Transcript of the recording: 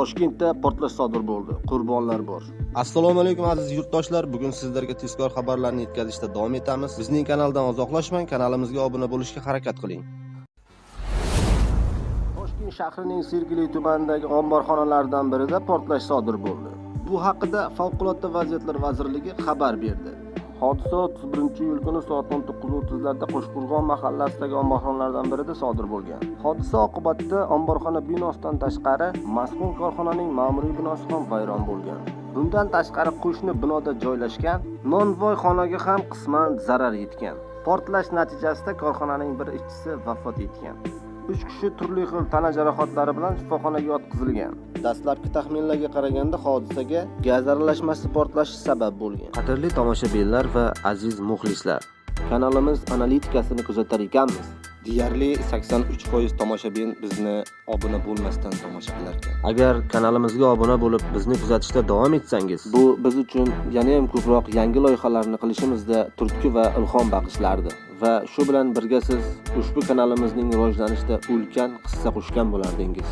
toshkentda portlash sodir bo'ldi. Qurbonlar bor. Assalomu alaykum aziz yurtdoshlar. Bugun sizlarga tezkor xabarlarni yetkazishda davom etamiz. Bizning kanaldan uzoqlashmang kanalimizga obuna bo'lishga harakat qiling. Toshkent shahrining sergeli tumanidagi omborxonalardan birida portlash sodir bo'ldi. Bu haqida favqulodda vaziyatlar vazirligi xabar berdi hodisa 31 iyul kuni soat o'n to'qqiz o'ttizlarda qo'shqo'rg'on mahallasidagi omborxonalardan birida sodir bo'lgan. Hodisa oqibatida omborxona binosidan tashqari mazkur korxonaning ma'muriy binosi ham vayron bo'lgan. Bundan tashqari qo'shni binoda joylashgan nonvoy xonaga ham qisman zarar yetgan. Portlash natijasida korxonaning bir ishchisi vafot etgan. Uch kishi turli xil tana jarohatlari bilan shifoxonaga yotqizilgan. Dastlabki taxminlarga qaraganda hodisaga gaz aralashmasi portlashi sabab bo'lgan. Qadrli tomoshabinlar va aziz muxlislar. Kanalimiz analitikasini kuzatar ekanmiz. Deyarli 83% tomoshabin bizni obuna bo'lmasdan tomosha qilar ekan agar kanalimizga obuna bo'lib bizni kuzatishda davom etsangiz bu biz uchun yanayam ko'proq yangi loyihalarni qilishimizda turtki va ilhom bag'ishlardi va shu bilan birga siz ushbu kanalimizning rivojlanishida ulkan hissa qo'shgan bo'lardingiz.